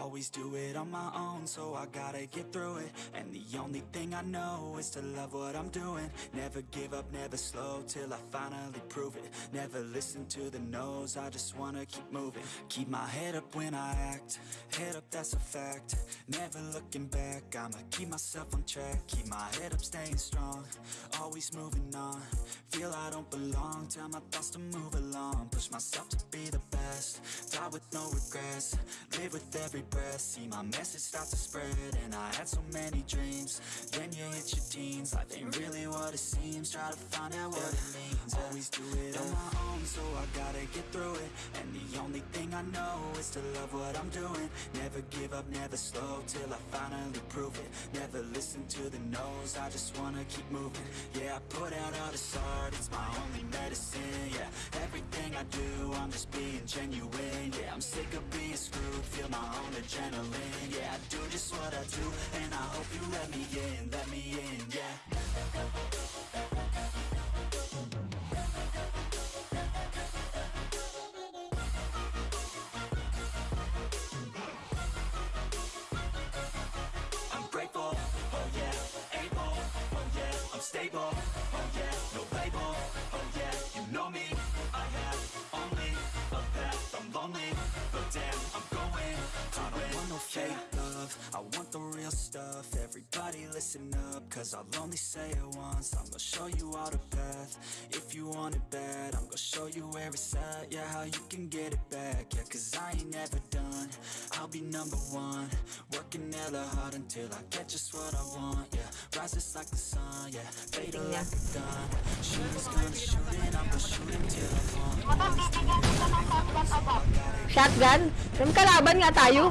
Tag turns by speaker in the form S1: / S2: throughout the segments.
S1: Always do it on my own, so I gotta get through it. And the only thing I know is to love what I'm doing. Never give up, never slow till I finally prove it. Never listen to the no's, I just wanna keep moving. Keep my head up when I act, head up, that's a fact. Never looking back, I'ma keep myself on track. Keep my head up, staying strong, always moving on. Feel I don't belong, tell my thoughts to move along. Push myself to be the best, die with no regrets. Live with every breath, see my message start to spread. And I had so many dreams, then you hit your teens. Life ain't really what it seems, try to find out what it means. Always do it on my own, so I gotta get through it. And the only thing I know is to love what I'm doing. Never give up, never slow till I finally prove it. Never listen to the no's, I just wanna keep moving. Yeah, I put out all this art, it's my only medicine. Yeah, everything I do, I'm just being genuine. Yeah, I'm sick of being screwed, feel my own adrenaline. Yeah, I do just what I do, and I hope you let me in, let me in. Yeah. I'm grateful, oh oh yeah, I'm stable, oh yeah, no cause I'll only say it once, I'm gonna show you all the path, if you want it bad, I'm gonna show you where it's at, yeah, how you can get it back, yeah, cause I ain't never done, I'll be number one, working hella hard until I get just what I want, yeah, rises like the sun, yeah, fatal like a gun, shooters gonna shoot and I'm gonna shoot until I fall.
S2: Shotgun? Kalaban nga tayo.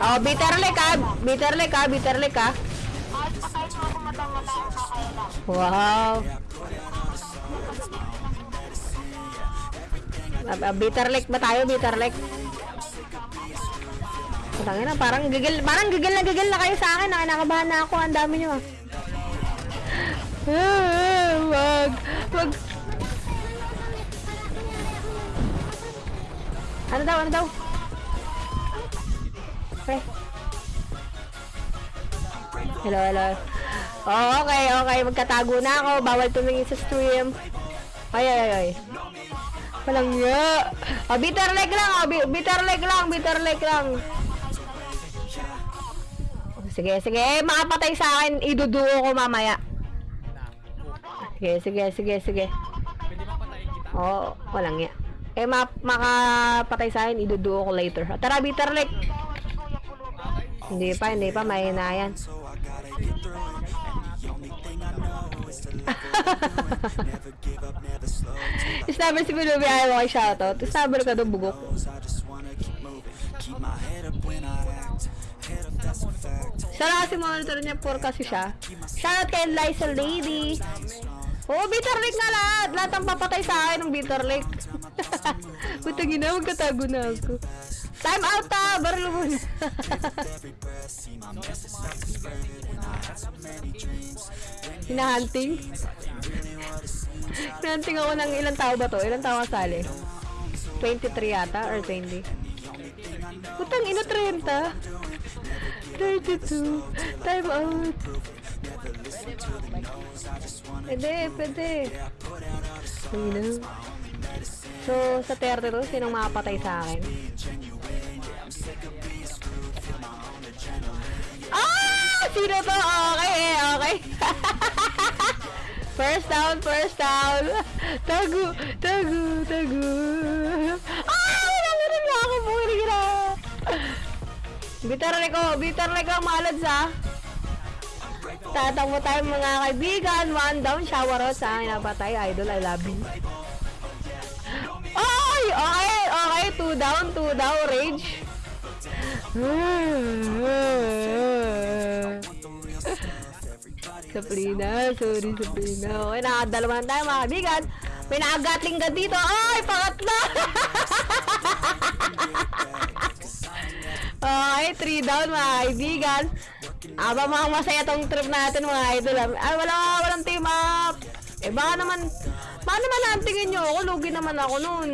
S2: Oh, bitter lick ah. Bitter lick ah. Bitter lick ah. Wow. Ah, ah, bitter lick ba tayo? Bitter lick. Tangin na, parang gigil, parang gigil na gigil na kayo sa akin. Ah, Nakakabahan na ako. Ang dami nyo. Ah, wag, wag. Ano daw, ano daw? Okay. Hello, hello. Oh, okay, okay. Magkatago na ako. Bawal tumingin sa stream. Ay, ay, ay. Walang nga. Oh, bitter leg lang. Oh, bi- bitter leg lang. Bitter leg lang. Sige, sige. Eh, makapatay sa akin. Iduduo ko mamaya. Sige, sige, sige, sige. Oo, oh, walang nga. Eh, ma makapatay sa akin, iduduo ko later. Tara, bitter leg. Hindi pa, hindi pa. Mahina yan. Snabber si Pilubi, ayaw kay shoutout. Snabber ka doon, bugok. Siya lang kasi monitor niya, poor kasi siya. Shoutout kay Liza Lady. Oo, oh, bitter lake nga lahat. Lahat ang papatay sa akin ng bitter lake. Putangin na, magkatago na ako. Time out ta!
S1: To many dreams. Then you
S2: Hinahunting. Hinahunting ako ng ilang tao ba to? Ilang tao kasali? 23 yata or 20? Putang ina 30. 32. Time out. Pwede, pwede. Ina. So, sa 32, sinong makapatay sa akin? Sino to? Okay, okay. first down, first down. Tago, tago, tago. Ah! Nalaman niya ako po. Hindi na. Bitar ko, bitar ko ang malad sa. Tatakbo tayo mga kaibigan. One down, sa akin. Napatay, idol, I love you. Ay! Okay, okay. Two down, two down, rage. Sabrina, sorry Sabrina. Okay, nakadalaman tayo mga kaibigan. May nakagatling ka dito. Ay, pangatlo! okay, three down mga kaibigan. Aba mga masaya tong trip natin mga idol. Ay, wala, walang team up. Eh, baka naman, baka naman naantingin nyo ako. Lugi naman ako nun.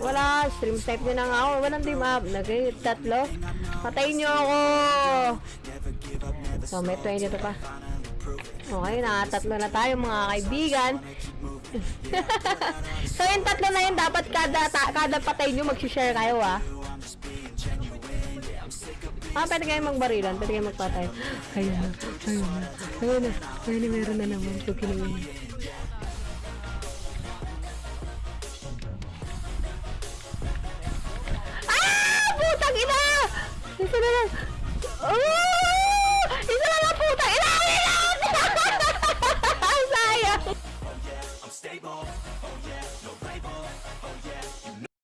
S2: Wala, stream snipe nyo na nga ako. Walang team up. Nag tatlo. Patayin nyo ako. So, may 20 to pa. Okay, nakatatlo na tayo mga kaibigan. so, yung tatlo na yun, dapat kada, ta, kada patay nyo, mag-share kayo, ah. Ah, pwede kayo magbarilan, pwede kayo magpatay. Ayun na, ayun na, ayun na, ayun na, meron na naman. So. Ah! Isa na